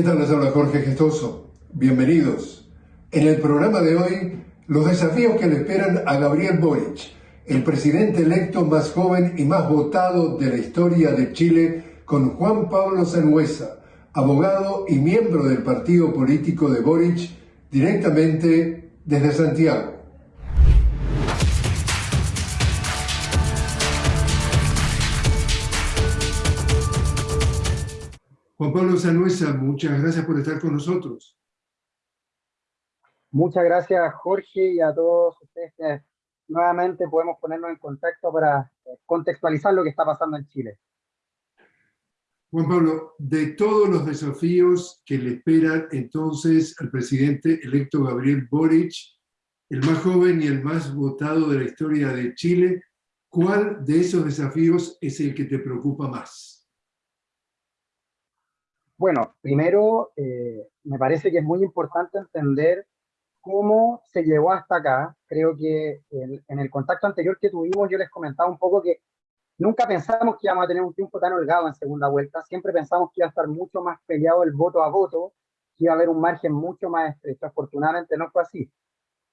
¿Qué tal les habla Jorge Gestoso? Bienvenidos. En el programa de hoy, los desafíos que le esperan a Gabriel Boric, el presidente electo más joven y más votado de la historia de Chile, con Juan Pablo Sanuesa, abogado y miembro del partido político de Boric, directamente desde Santiago. Juan Pablo Sanuesa, muchas gracias por estar con nosotros. Muchas gracias Jorge y a todos ustedes que nuevamente podemos ponernos en contacto para eh, contextualizar lo que está pasando en Chile. Juan Pablo, de todos los desafíos que le esperan entonces al presidente electo Gabriel Boric, el más joven y el más votado de la historia de Chile, ¿cuál de esos desafíos es el que te preocupa más? Bueno, primero, eh, me parece que es muy importante entender cómo se llegó hasta acá. Creo que en, el contacto anterior que tuvimos yo les comentaba un poco que nunca pensamos que íbamos a tener un tiempo tan holgado en segunda vuelta. Siempre pensamos que iba a estar mucho más peleado el voto a voto, que iba a haber un margen mucho más estrecho. Afortunadamente no fue así.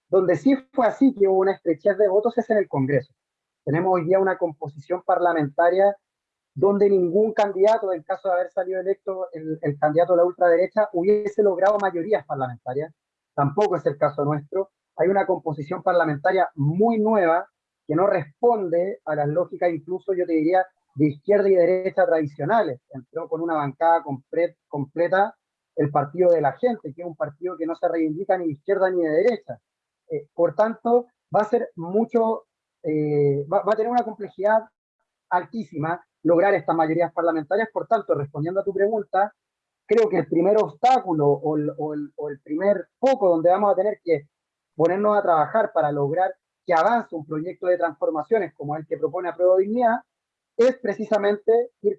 Donde sí fue así, que hubo una estrechez de votos, es en el Congreso. Tenemos hoy día una composición parlamentaria donde ningún candidato, en caso de haber salido electo el, candidato de la ultraderecha, hubiese logrado mayorías parlamentarias. Tampoco es el caso nuestro. Hay una composición parlamentaria muy nueva que no responde a las lógicas, incluso yo te diría, de izquierda y derecha tradicionales. Entró con una bancada completa el partido de la gente, que es un partido que no se reivindica ni de izquierda ni de derecha. Eh, por tanto, va a ser mucho, eh, va, a tener una complejidad altísima lograr estas mayorías parlamentarias. Por tanto, respondiendo a tu pregunta, creo que el primer obstáculo o el, primer foco donde vamos a tener que ponernos a trabajar para lograr que avance un proyecto de transformaciones como el que propone Apruebo Dignidad, es precisamente ir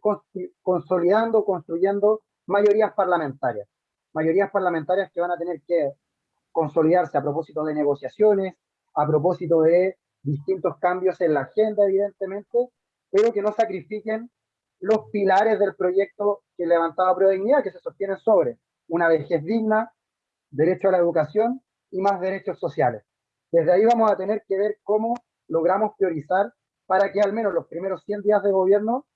consolidando, construyendo mayorías parlamentarias. Mayorías parlamentarias que van a tener que consolidarse a propósito de negociaciones, a propósito de distintos cambios en la agenda, evidentemente, pero que no sacrifiquen los pilares del proyecto que levantaba Prueba Dignidad, que se sostienen sobre una vejez digna, derecho a la educación y más derechos sociales. Desde ahí vamos a tener que ver cómo logramos priorizar para que al menos los primeros 100 días de gobierno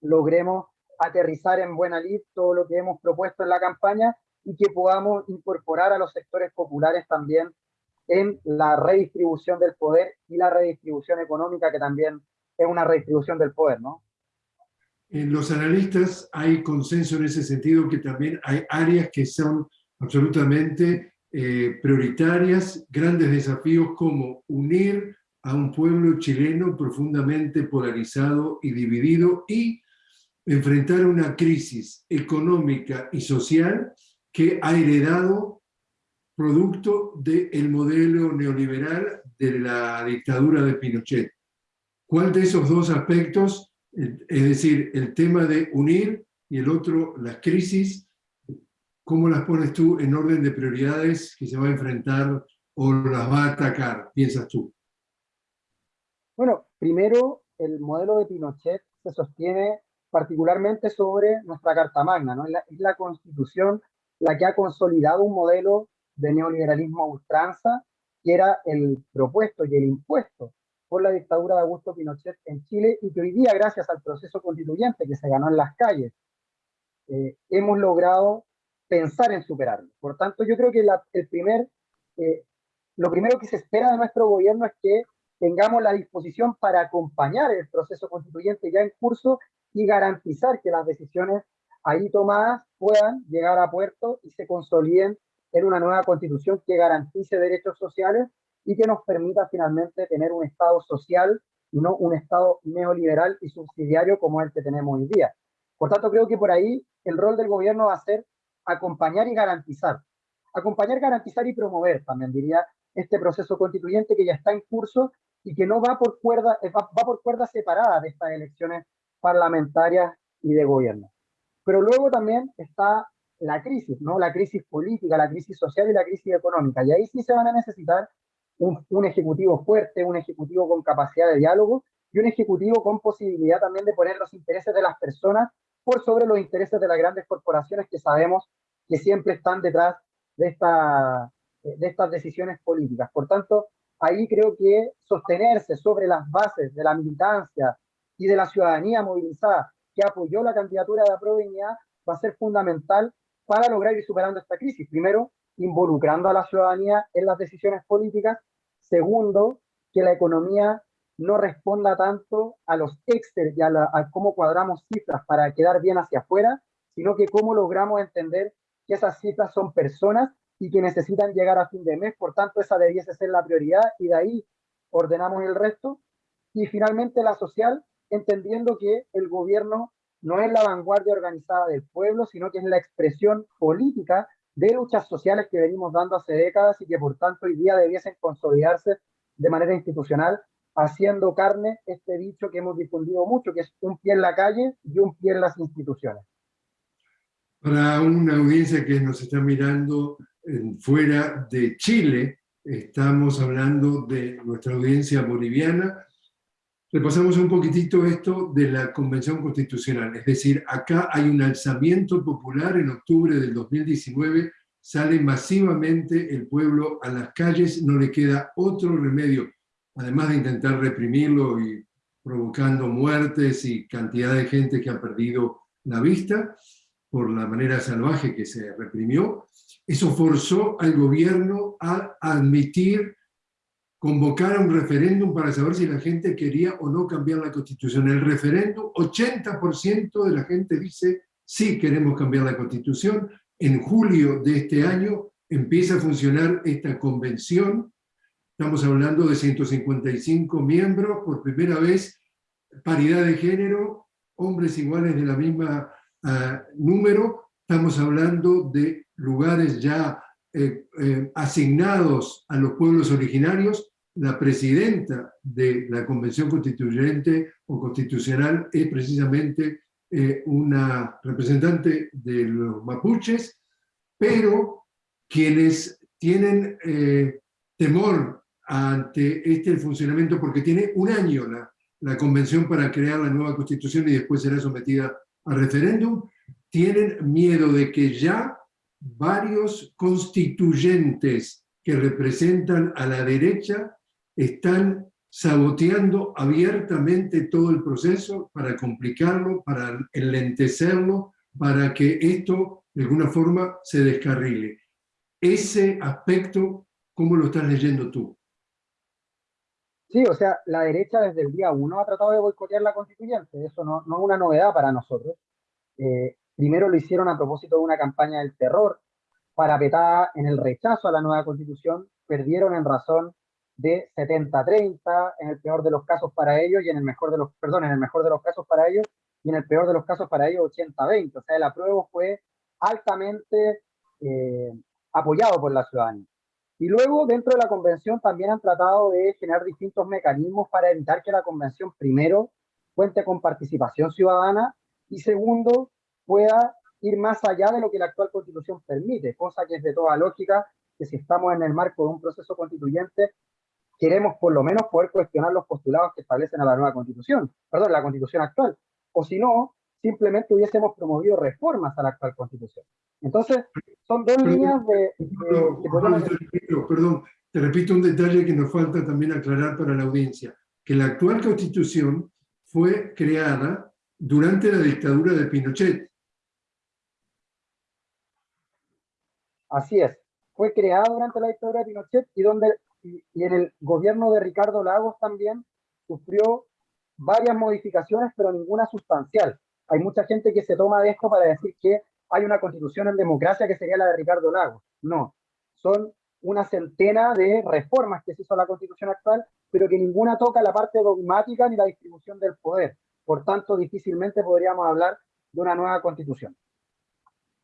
logremos aterrizar en buena lid todo lo que hemos propuesto en la campaña y que podamos incorporar a los sectores populares también en la redistribución del poder y la redistribución económica que también es una redistribución del poder, ¿no? En los analistas hay consenso en ese sentido que también hay áreas que son absolutamente eh, prioritarias, grandes desafíos como unir a un pueblo chileno profundamente polarizado y dividido y enfrentar una crisis económica y social que ha heredado producto del modelo neoliberal de la dictadura de Pinochet. ¿Cuál de esos dos aspectos, es decir, el tema de unir y el otro, las crisis, cómo las pones tú en orden de prioridades que se va a enfrentar o las va a atacar, piensas tú? Bueno, primero, el modelo de Pinochet se sostiene particularmente sobre nuestra Carta Magna, ¿no? Es la, es la constitución la que ha consolidado un modelo de neoliberalismo a ultranza, que era el propuesto y el impuesto por la dictadura de Augusto Pinochet en Chile y que hoy día, gracias al proceso constituyente que se ganó en las calles, eh, hemos logrado pensar en superarlo. Por tanto, yo creo que el primer, eh, lo primero que se espera de nuestro gobierno es que tengamos la disposición para acompañar el proceso constituyente ya en curso y garantizar que las decisiones ahí tomadas puedan llegar a puerto y se consoliden en una nueva constitución que garantice derechos sociales y que nos permita finalmente tener un Estado social y no un Estado neoliberal y subsidiario como el que tenemos hoy día. Por tanto, creo que por ahí el rol del gobierno va a ser acompañar y garantizar. Acompañar, garantizar y promover, también diría, este proceso constituyente que ya está en curso y que no va por cuerda, eh, va, por cuerdas separadas de estas elecciones parlamentarias y de gobierno. Pero luego también está la crisis, ¿no? La crisis política, la crisis social y la crisis económica. Y ahí sí se van a necesitar un, ejecutivo fuerte, un ejecutivo con capacidad de diálogo y un ejecutivo con posibilidad también de poner los intereses de las personas por sobre los intereses de las grandes corporaciones que sabemos que siempre están detrás de, esta, de estas decisiones políticas. Por tanto, ahí creo que sostenerse sobre las bases de la militancia y de la ciudadanía movilizada que apoyó la candidatura de Aprovenía va a ser fundamental para lograr ir superando esta crisis. Primero, involucrando a la ciudadanía en las decisiones políticas. Segundo, que la economía no responda tanto a los Excel y a, a cómo cuadramos cifras para quedar bien hacia afuera, sino que cómo logramos entender que esas cifras son personas y que necesitan llegar a fin de mes, por tanto esa debiese ser la prioridad y de ahí ordenamos el resto. Y finalmente la social, entendiendo que el gobierno no es la vanguardia organizada del pueblo, sino que es la expresión política de luchas sociales que venimos dando hace décadas y que por tanto hoy día debiesen consolidarse de manera institucional, haciendo carne este dicho que hemos difundido mucho, que es un pie en la calle y un pie en las instituciones. Para una audiencia que nos está mirando fuera de Chile, estamos hablando de nuestra audiencia boliviana, repasamos un poquitito esto de la Convención Constitucional, es decir, acá hay un alzamiento popular en octubre del 2019, sale masivamente el pueblo a las calles, no le queda otro remedio, además de intentar reprimirlo y provocando muertes y cantidad de gente que ha perdido la vista por la manera salvaje que se reprimió, eso forzó al gobierno a admitir convocar a un referéndum para saber si la gente quería o no cambiar la constitución. El referéndum, 80% de la gente dice sí queremos cambiar la constitución. En julio de este año empieza a funcionar esta convención. Estamos hablando de 155 miembros, por primera vez paridad de género, hombres iguales de la misma uh, número. Estamos hablando de lugares ya eh, eh, asignados a los pueblos originarios, la presidenta de la Convención Constituyente o Constitucional es precisamente eh, una representante de los mapuches, pero quienes tienen temor ante este funcionamiento, porque tiene un año la, la convención para crear la nueva constitución y después será sometida a referéndum, tienen miedo de que ya varios constituyentes que representan a la derecha están saboteando abiertamente todo el proceso para complicarlo, para enlentecerlo, para que esto de alguna forma se descarrile. Ese aspecto, ¿cómo lo estás leyendo tú? Sí, o sea, la derecha desde el día uno ha tratado de boicotear la constituyente, eso no, no es una novedad para nosotros. Eh, Primero lo hicieron a propósito de una campaña del terror, parapetada en el rechazo a la nueva constitución, perdieron en razón de 70-30, en el peor de los casos para ellos, y en el mejor de los, perdón, en el mejor de los casos para ellos, y en el peor de los casos para ellos 80-20. O sea, el apruebo fue altamente eh, apoyado por la ciudadanía. Y luego, dentro de la convención, también han tratado de generar distintos mecanismos para evitar que la convención, primero, cuente con participación ciudadana, y segundo, pueda ir más allá de lo que la actual constitución permite, cosa que es de toda lógica que si estamos en el marco de un proceso constituyente, queremos por lo menos poder cuestionar los postulados que establecen a la nueva constitución, perdón, la constitución actual, o si no, simplemente hubiésemos promovido reformas a la actual constitución. Entonces, son dos líneas de... perdón, te repito un detalle que nos falta también aclarar para la audiencia, que la actual constitución fue creada durante la dictadura de Pinochet, Así es. Fue creada durante la dictadura de Pinochet y, donde, y, en el gobierno de Ricardo Lagos también sufrió varias modificaciones, pero ninguna sustancial. Hay mucha gente que se toma de esto para decir que hay una constitución en democracia que sería la de Ricardo Lagos. No, son una centena de reformas que se hizo a la constitución actual, pero que ninguna toca la parte dogmática ni la distribución del poder. Por tanto, difícilmente podríamos hablar de una nueva constitución.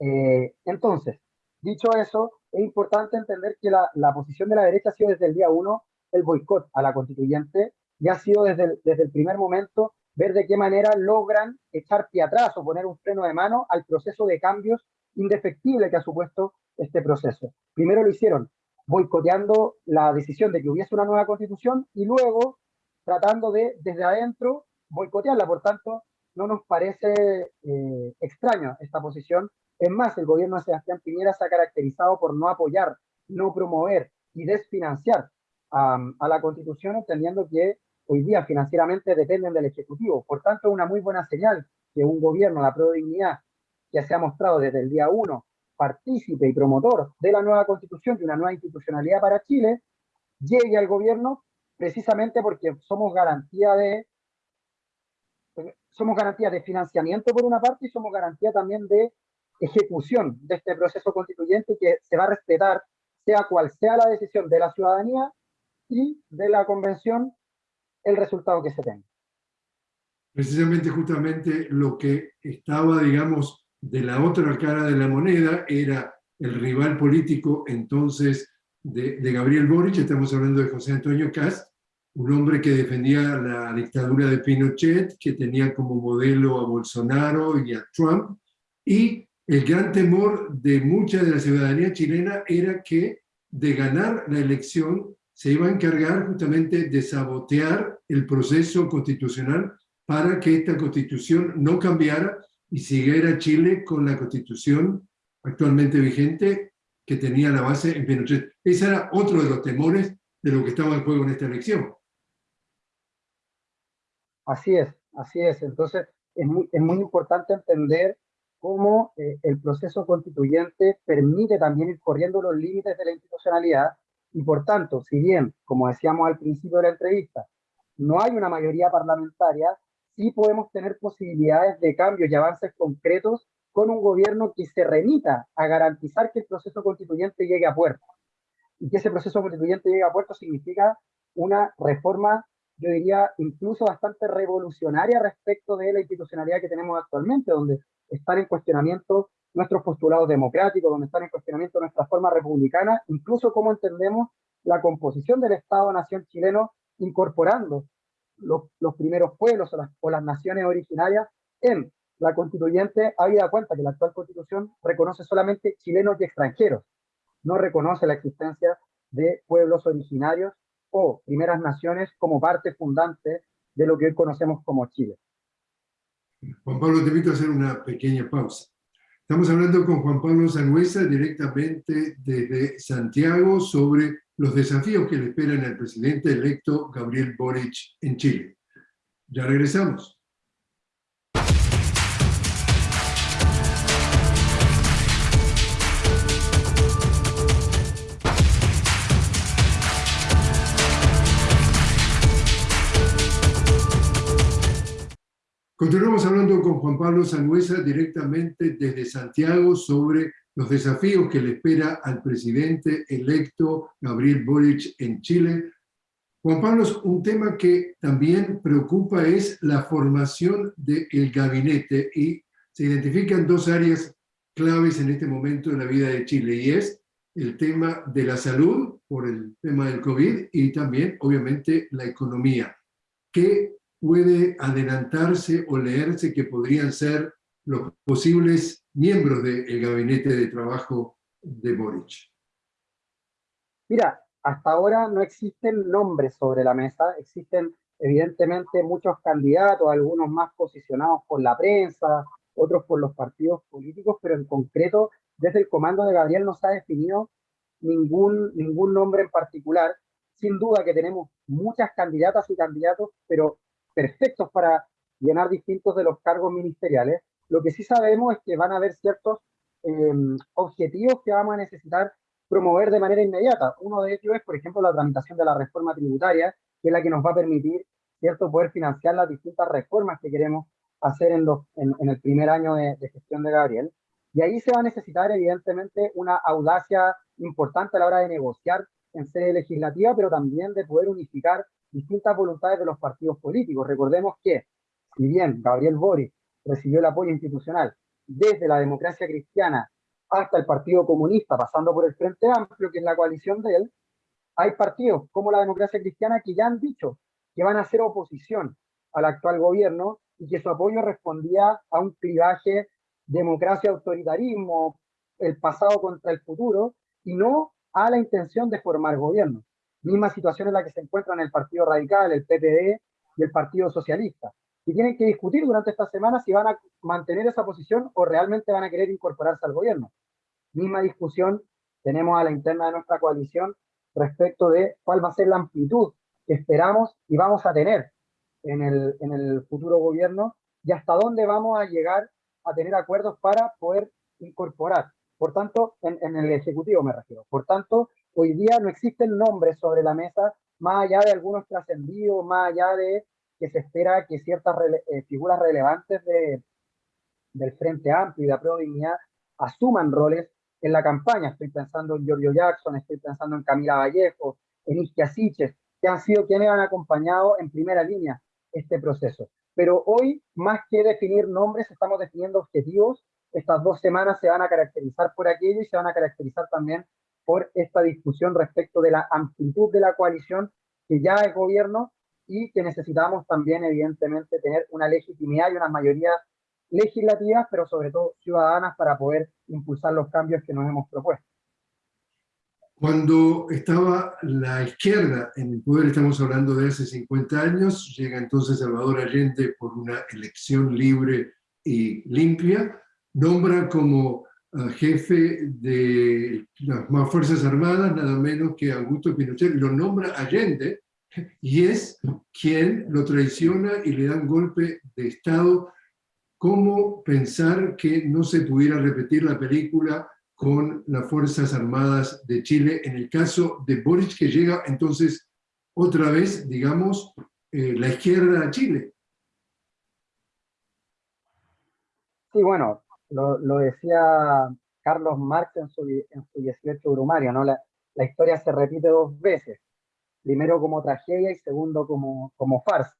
Eh, entonces, Dicho eso, es importante entender que la, posición de la derecha ha sido desde el día uno el boicot a la constituyente y ha sido desde desde el primer momento ver de qué manera logran echar pie atrás o poner un freno de mano al proceso de cambios indefectible que ha supuesto este proceso. Primero lo hicieron boicoteando la decisión de que hubiese una nueva constitución y luego tratando de, desde adentro, boicotearla. Por tanto, no nos parece eh, extraña esta posición. Es más, el gobierno de Sebastián Piñera se ha caracterizado por no apoyar, no promover y desfinanciar a la Constitución, entendiendo que hoy día financieramente dependen del Ejecutivo. Por tanto, una muy buena señal que un gobierno, la Pro Dignidad, que se ha mostrado desde el día uno partícipe y promotor de la nueva Constitución, de una nueva institucionalidad para Chile, llegue al gobierno precisamente porque somos garantía de somos garantía de financiamiento por una parte y somos garantía también de ejecución de este proceso constituyente que se va a respetar sea cual sea la decisión de la ciudadanía y de la convención el resultado que se tenga. Precisamente, justamente lo que estaba, digamos, de la otra cara de la moneda era el rival político entonces de, de Gabriel Boric, estamos hablando de José Antonio Cast, un hombre que defendía la dictadura de Pinochet, que tenía como modelo a Bolsonaro y a Trump, y el gran temor de mucha de la ciudadanía chilena era que de ganar la elección se iba a encargar justamente de sabotear el proceso constitucional para que esta constitución no cambiara y siguiera Chile con la constitución actualmente vigente que tenía la base en Pinochet. Ese era otro de los temores de lo que estaba en juego en esta elección. Así es, así es. Entonces, es muy, importante entender cómo eh, el proceso constituyente permite también ir corriendo los límites de la institucionalidad y por tanto, si bien, como decíamos al principio de la entrevista, no hay una mayoría parlamentaria, sí podemos tener posibilidades de cambios y avances concretos con un gobierno que se remita a garantizar que el proceso constituyente llegue a puerto. Y que ese proceso constituyente llegue a puerto significa una reforma yo diría, incluso bastante revolucionaria respecto de la institucionalidad que tenemos actualmente, donde están en cuestionamiento nuestros postulados democráticos, donde están en cuestionamiento nuestra forma republicana, incluso cómo entendemos la composición del Estado-Nación chileno, incorporando los, los primeros pueblos o las, o las, naciones originarias en la constituyente, habida cuenta que la actual constitución reconoce solamente chilenos y extranjeros, no reconoce la existencia de pueblos originarios o primeras naciones como parte fundante de lo que hoy conocemos como Chile. Juan Pablo, te invito a hacer una pequeña pausa. Estamos hablando con Juan Pablo Sangüesa directamente desde Santiago sobre los desafíos que le esperan al presidente electo Gabriel Boric en Chile. Ya regresamos. Continuamos hablando con Juan Pablo Sangüesa directamente desde Santiago sobre los desafíos que le espera al presidente electo Gabriel Boric en Chile. Juan Pablo, un tema que también preocupa es la formación del gabinete y se identifican dos áreas claves en este momento en la vida de Chile y es el tema de la salud por el tema del COVID y también obviamente la economía. ¿Qué puede adelantarse o leerse que podrían ser los posibles miembros del gabinete de trabajo de Boric? Mira, hasta ahora no existen nombres sobre la mesa, existen evidentemente muchos candidatos, algunos más posicionados por la prensa, otros por los partidos políticos, pero en concreto desde el comando de Gabriel no se ha definido ningún, ningún nombre en particular. Sin duda que tenemos muchas candidatas y candidatos, pero perfectos para llenar distintos de los cargos ministeriales. Lo que sí sabemos es que van a haber ciertos em, objetivos que vamos a necesitar promover de manera inmediata. Uno de ellos es, por ejemplo, la tramitación de la reforma tributaria, que es la que nos va a permitir cierto poder financiar las distintas reformas que queremos hacer en, el primer año de, gestión de Gabriel. Y ahí se va a necesitar, evidentemente, una audacia importante a la hora de negociar en sede legislativa, pero también de poder unificar distintas voluntades de los partidos políticos. Recordemos que, si bien Gabriel Boric recibió el apoyo institucional desde la democracia cristiana hasta el Partido Comunista, pasando por el Frente Amplio, que es la coalición de él, hay partidos como la democracia cristiana que ya han dicho que van a hacer oposición al actual gobierno y que su apoyo respondía a un clivaje democracia-autoritarismo, el pasado contra el futuro, y no a la intención de formar gobierno misma situación en la que se encuentran el Partido Radical, el PPD y el Partido Socialista. y tienen que discutir durante esta semana si van a mantener esa posición o realmente van a querer incorporarse al gobierno. Misma discusión tenemos a la interna de nuestra coalición respecto de cuál va a ser la amplitud que esperamos y vamos a tener en el, en el futuro gobierno y hasta dónde vamos a llegar a tener acuerdos para poder incorporar. Por tanto, en, en el Ejecutivo me refiero. Por tanto, hoy día no existen nombres sobre la mesa, más allá de algunos trascendidos, más allá de que se espera que ciertas eh, figuras relevantes de, del Frente Amplio y de la Dignidad asuman roles en la campaña. Estoy pensando en Giorgio Jackson, estoy pensando en Camila Vallejo, en Isquia Siches, que han sido quienes han acompañado en primera línea este proceso. Pero hoy, más que definir nombres, estamos definiendo objetivos. Estas dos semanas se van a caracterizar por aquello y se van a caracterizar también por esta discusión respecto de la amplitud de la coalición que ya es gobierno y que necesitamos también, evidentemente, tener una legitimidad y una mayoría legislativas, pero sobre todo ciudadanas para poder impulsar los cambios que nos hemos propuesto. Cuando estaba la izquierda en el poder, estamos hablando de hace 50 años, llega entonces Salvador Allende por una elección libre y limpia, nombra como jefe de las Fuerzas Armadas, nada menos que Augusto Pinochet, lo nombra Allende, y es quien lo traiciona y le da un golpe de Estado. ¿Cómo pensar que no se pudiera repetir la película con las Fuerzas Armadas de Chile en el caso de Boric, que llega entonces otra vez, digamos, eh, la izquierda a Chile? Sí, bueno, lo, decía Carlos Marx en su, en su 18 Brumario, ¿no? La, la historia se repite dos veces primero como tragedia y segundo como, como farsa.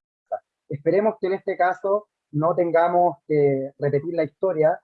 Esperemos que en este caso no tengamos que repetir la historia,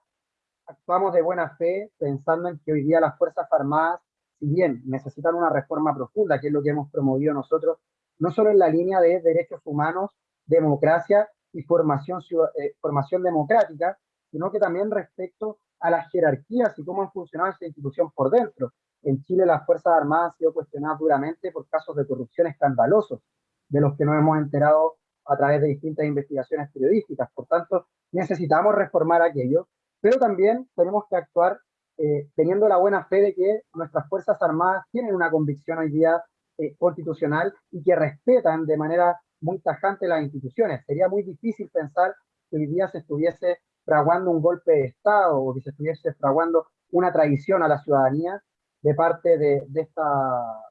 actuamos de buena fe pensando en que hoy día las Fuerzas Armadas, si bien necesitan una reforma profunda, que es lo que hemos promovido nosotros, no solo en la línea de derechos humanos, democracia y formación, eh, formación democrática, sino que también respecto a las jerarquías y cómo han funcionado esa institución por dentro. En Chile las Fuerzas Armadas han sido cuestionadas duramente por casos de corrupción escandalosos, de los que nos hemos enterado a través de distintas investigaciones periodísticas. Por tanto, necesitamos reformar aquello, pero también tenemos que actuar eh, teniendo la buena fe de que nuestras Fuerzas Armadas tienen una convicción hoy día eh, constitucional y que respetan de manera muy tajante las instituciones. Sería muy difícil pensar que hoy día se estuviese fraguando un golpe de Estado o que se estuviese fraguando una traición a la ciudadanía de parte de, de, esta,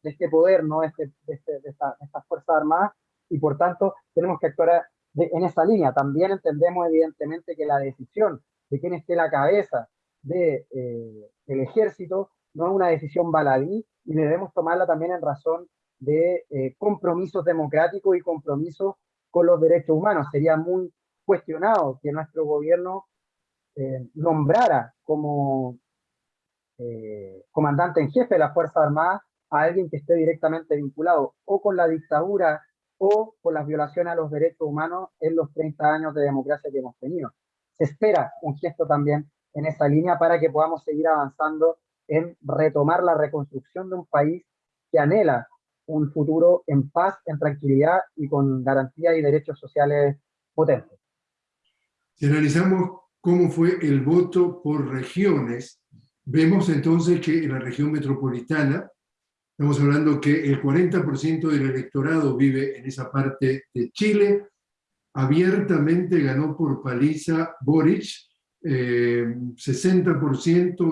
de este poder, ¿no? Este, de, este, de, esta, estas Fuerzas Armadas, y por tanto tenemos que actuar en esa línea. También entendemos evidentemente que la decisión de quién esté la cabeza del de, eh, ejército no es una decisión baladí y debemos tomarla también en razón de eh, compromisos democráticos y compromisos con los derechos humanos. Sería muy cuestionado que nuestro gobierno eh, nombrara como eh, comandante en jefe de la Fuerza Armada a alguien que esté directamente vinculado o con la dictadura o con las violaciones a los derechos humanos en los 30 años de democracia que hemos tenido. Se espera un gesto también en esa línea para que podamos seguir avanzando en retomar la reconstrucción de un país que anhela un futuro en paz, en tranquilidad y con garantías y derechos sociales potentes. Si analizamos cómo fue el voto por regiones, Vemos entonces que en la región metropolitana, estamos hablando que el 40% del electorado vive en esa parte de Chile, abiertamente ganó por paliza Boric, 60% eh,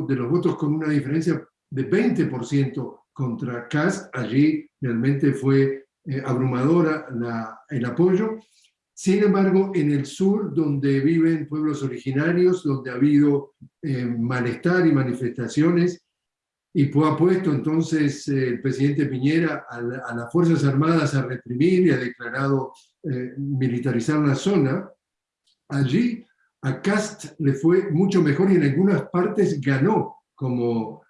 de los votos con una diferencia de 20% contra Kass, allí realmente fue eh, abrumadora la, el apoyo, sin embargo, en el sur, donde viven pueblos originarios, donde ha habido eh, malestar y manifestaciones, y ha puesto entonces eh, el presidente Piñera a, las Fuerzas Armadas a reprimir y ha declarado eh, militarizar la zona, allí a Cast le fue mucho mejor y en algunas partes ganó, como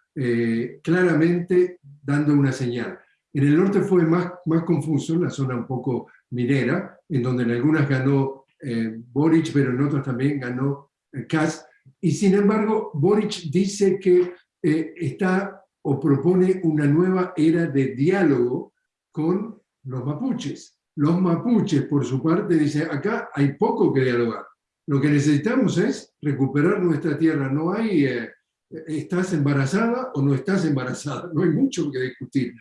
claramente dando una señal. En el norte fue más, más confuso, la zona un poco minera, en donde en algunas ganó eh, Boric, pero en otras también ganó eh, Kass. Y sin embargo, Boric dice que eh, está o propone una nueva era de diálogo con los mapuches. Los mapuches, por su parte, dicen, acá hay poco que dialogar. Lo que necesitamos es recuperar nuestra tierra. No hay, eh, estás embarazada o no estás embarazada. No hay mucho que discutir.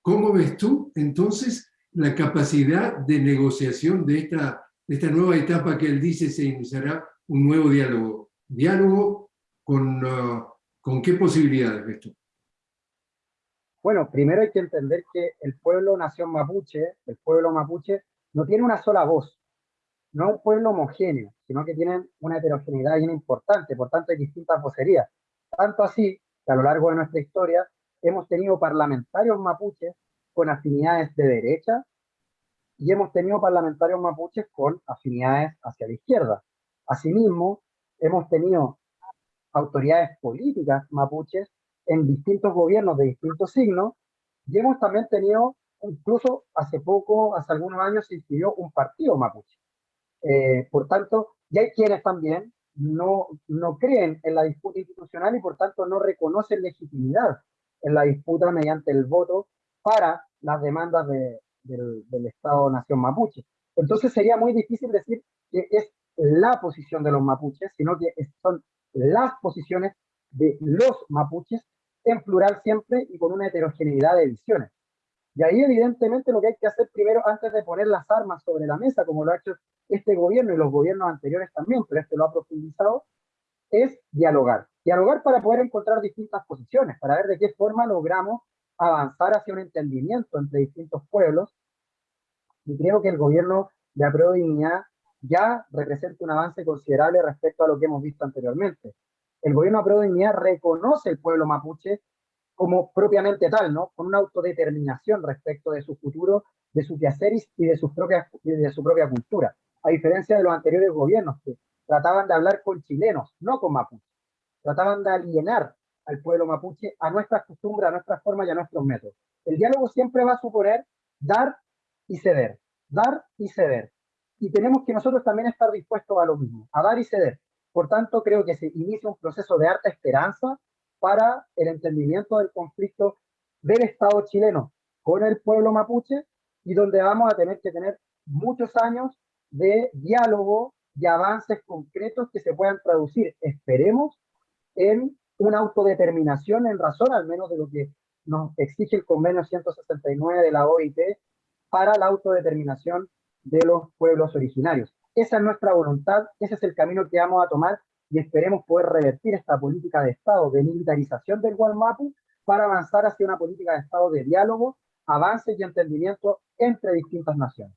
¿Cómo ves tú, entonces, la capacidad de negociación de esta, de esta nueva etapa que él dice se iniciará un nuevo diálogo? ¿Diálogo con, uh, con qué posibilidades ves tú? Bueno, primero hay que entender que el pueblo nación mapuche, el pueblo mapuche, no tiene una sola voz, no es un pueblo homogéneo, sino que tienen una heterogeneidad bien importante, por tanto hay distintas vocerías. Tanto así que a lo largo de nuestra historia hemos tenido parlamentarios mapuches con afinidades de derecha y hemos tenido parlamentarios mapuches con afinidades hacia la izquierda. Asimismo, hemos tenido autoridades políticas mapuches en distintos gobiernos de distintos signos, y hemos también tenido, incluso hace poco, hace algunos años, se inscribió un partido mapuche. Eh, por tanto, ya hay quienes también no, no creen en la disputa institucional y por tanto no reconocen legitimidad en la disputa mediante el voto para las demandas de, del, del Estado-Nación mapuche. Entonces sería muy difícil decir que es la posición de los mapuches, sino que son las posiciones de los mapuches en plural siempre y con una heterogeneidad de visiones. Y ahí evidentemente lo que hay que hacer primero, antes de poner las armas sobre la mesa, como lo ha hecho este gobierno y los gobiernos anteriores también, pero este lo ha profundizado, es dialogar. Dialogar para poder encontrar distintas posiciones, para ver de qué forma logramos avanzar hacia un entendimiento entre distintos pueblos. Y creo que el gobierno de Apruebo Dignidad ya representa un avance considerable respecto a lo que hemos visto anteriormente el gobierno de Dignidad reconoce el pueblo mapuche como propiamente tal, ¿no? Con una autodeterminación respecto de su futuro, de sus quehaceres y de, sus propias, de su propia cultura. A diferencia de los anteriores gobiernos que trataban de hablar con chilenos, no con mapuches. Trataban de alienar al pueblo mapuche a nuestras costumbres, a nuestras formas y a nuestros métodos. El diálogo siempre va a suponer dar y ceder, dar y ceder. Y tenemos que nosotros también estar dispuestos a lo mismo, a dar y ceder. Por tanto, creo que se inicia un proceso de harta esperanza para el entendimiento del conflicto del Estado chileno con el pueblo mapuche y donde vamos a tener que tener muchos años de diálogo y avances concretos que se puedan traducir, esperemos, en una autodeterminación en razón al menos de lo que nos exige el convenio 169 de la OIT para la autodeterminación de los pueblos originarios. Esa es nuestra voluntad, ese es el camino que vamos a tomar y esperemos poder revertir esta política de Estado de militarización del Gualmapu para avanzar hacia una política de Estado de diálogo, avance y entendimiento entre distintas naciones.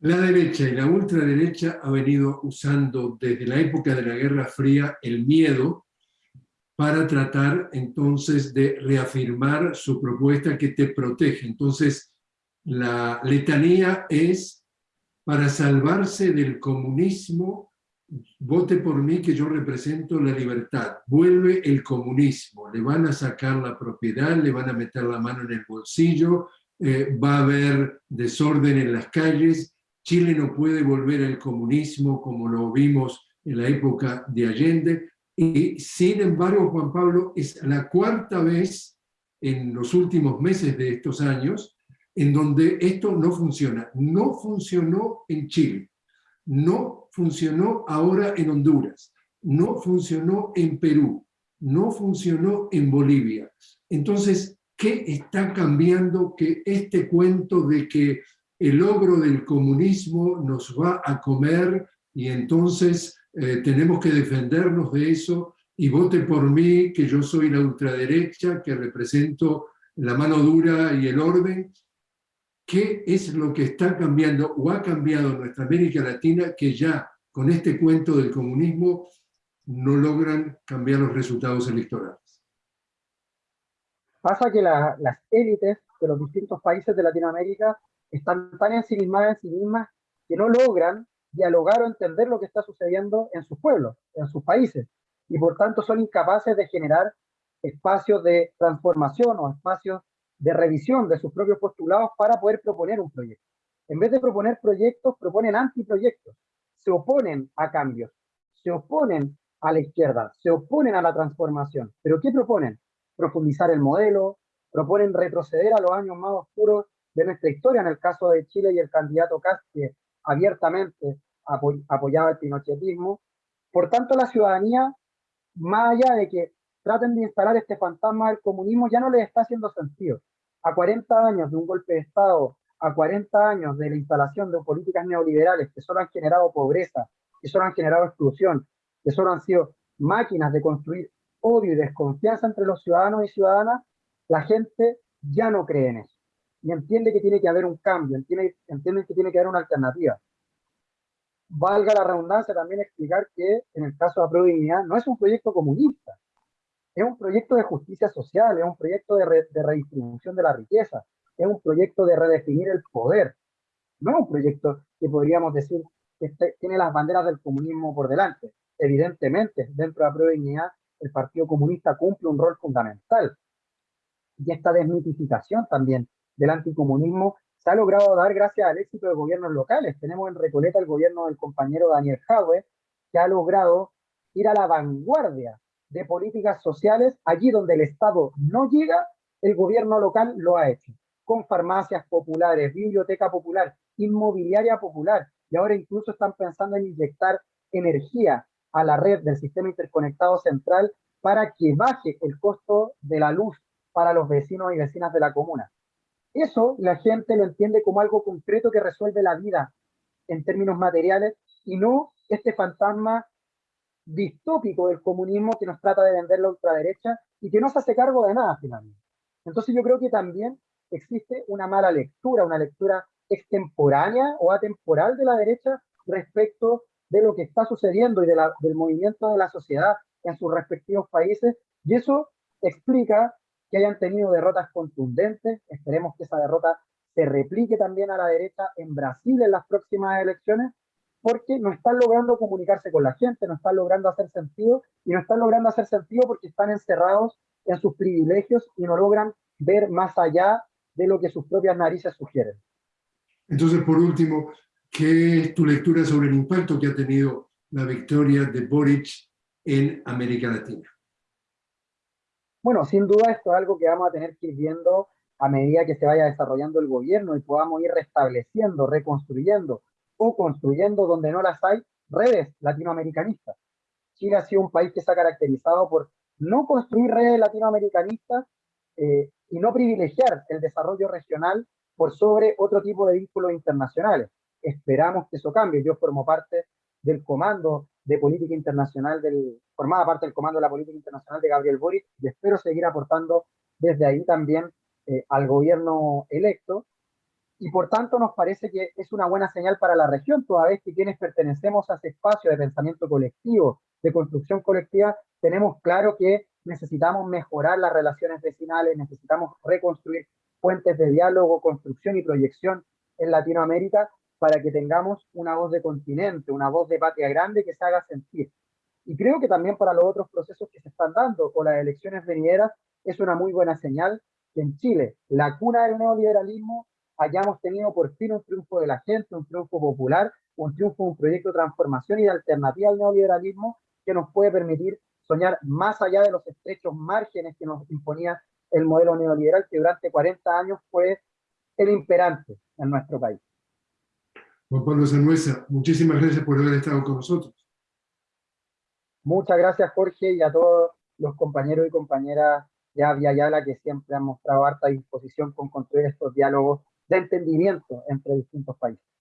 La derecha y la ultraderecha ha venido usando desde la época de la Guerra Fría el miedo para tratar entonces de reafirmar su propuesta que te protege. Entonces, la letanía es para salvarse del comunismo, vote por mí que yo represento la libertad. Vuelve el comunismo, le van a sacar la propiedad, le van a meter la mano en el bolsillo, eh, va a haber desorden en las calles, Chile no puede volver al comunismo como lo vimos en la época de Allende, y sin embargo, Juan Pablo, es la cuarta vez en los últimos meses de estos años en donde esto no funciona. No funcionó en Chile, no funcionó ahora en Honduras, no funcionó en Perú, no funcionó en Bolivia. Entonces, ¿qué está cambiando que este cuento de que el logro del comunismo nos va a comer y entonces eh, tenemos que defendernos de eso y vote por mí, que yo soy la ultraderecha, que represento la mano dura y el orden, qué es lo que está cambiando o ha cambiado en nuestra América Latina que ya con este cuento del comunismo no logran cambiar los resultados electorales. Pasa que las élites de los distintos países de Latinoamérica están tan ensimismadas en sí mismas que no logran dialogar o entender lo que está sucediendo en sus pueblos, en sus países, y por tanto son incapaces de generar espacios de transformación o espacios de revisión de sus propios postulados para poder proponer un proyecto. En vez de proponer proyectos, proponen antiproyectos, se oponen a cambios, se oponen a la izquierda, se oponen a la transformación. ¿Pero qué proponen? Profundizar el modelo, proponen retroceder a los años más oscuros de nuestra historia, en el caso de Chile y el candidato Cast, que abiertamente apoyaba el pinochetismo. Por tanto, la ciudadanía, más allá de que traten de instalar este fantasma del comunismo, ya no les está haciendo sentido. A 40 años de un golpe de Estado, a 40 años de la instalación de políticas neoliberales que solo han generado pobreza, que solo han generado exclusión, que solo han sido máquinas de construir odio y desconfianza entre los ciudadanos y ciudadanas, la gente ya no cree en eso. Y entiende que tiene que haber un cambio, entiende, entiende que tiene que haber una alternativa. Valga la redundancia también explicar que en el caso de la no es un proyecto comunista, es un proyecto de justicia social, es un proyecto de, redistribución de la riqueza, es un proyecto de redefinir el poder, no es un proyecto que podríamos decir que este, tiene las banderas del comunismo por delante. Evidentemente, dentro de la Pro el Partido Comunista cumple un rol fundamental. Y esta desmitificación también del anticomunismo se ha logrado dar gracias al éxito de gobiernos locales. Tenemos en Recoleta el gobierno del compañero Daniel Jaue, que ha logrado ir a la vanguardia de políticas sociales, allí donde el Estado no llega, el gobierno local lo ha hecho, con farmacias populares, biblioteca popular, inmobiliaria popular, y ahora incluso están pensando en inyectar energía a la red del sistema interconectado central para que baje el costo de la luz para los vecinos y vecinas de la comuna. Eso la gente lo entiende como algo concreto que resuelve la vida en términos materiales y no este fantasma distópico del comunismo que nos trata de vender la ultraderecha y que no se hace cargo de nada finalmente. Entonces yo creo que también existe una mala lectura, una lectura extemporánea o atemporal de la derecha respecto de lo que está sucediendo y de del movimiento de la sociedad en sus respectivos países, y eso explica que hayan tenido derrotas contundentes, esperemos que esa derrota se replique también a la derecha en Brasil en las próximas elecciones, porque no están logrando comunicarse con la gente, no están logrando hacer sentido, y no están logrando hacer sentido porque están encerrados en sus privilegios y no logran ver más allá de lo que sus propias narices sugieren. Entonces, por último, ¿qué es tu lectura sobre el impacto que ha tenido la victoria de Boric en América Latina? Bueno, sin duda esto es algo que vamos a tener que ir viendo a medida que se vaya desarrollando el gobierno y podamos ir restableciendo, reconstruyendo o construyendo donde no las hay redes latinoamericanistas. Chile ha sido un país que se ha caracterizado por no construir redes latinoamericanistas eh, y no privilegiar el desarrollo regional por sobre otro tipo de vínculos internacionales. Esperamos que eso cambie. Yo formo parte del comando de política internacional, del, formaba parte del comando de la política internacional de Gabriel Boric y espero seguir aportando desde ahí también eh, al gobierno electo. Y por tanto nos parece que es una buena señal para la región, toda vez que quienes pertenecemos a ese espacio de pensamiento colectivo, de construcción colectiva, tenemos claro que necesitamos mejorar las relaciones vecinales, necesitamos reconstruir fuentes de diálogo, construcción y proyección en Latinoamérica para que tengamos una voz de continente, una voz de patria grande que se haga sentir. Y creo que también para los otros procesos que se están dando o las elecciones venideras es una muy buena señal que en Chile, la cuna del neoliberalismo, hayamos tenido por fin un triunfo de la gente, un triunfo popular, un triunfo, un proyecto de transformación y de alternativa al neoliberalismo que nos puede permitir soñar más allá de los estrechos márgenes que nos imponía el modelo neoliberal que durante 40 años fue el imperante en nuestro país. Juan Pablo Sanuesa, muchísimas gracias por haber estado con nosotros. Muchas gracias Jorge y a todos los compañeros y compañeras de Avia Yala que siempre han mostrado harta disposición con construir estos diálogos de entendimiento entre distintos países.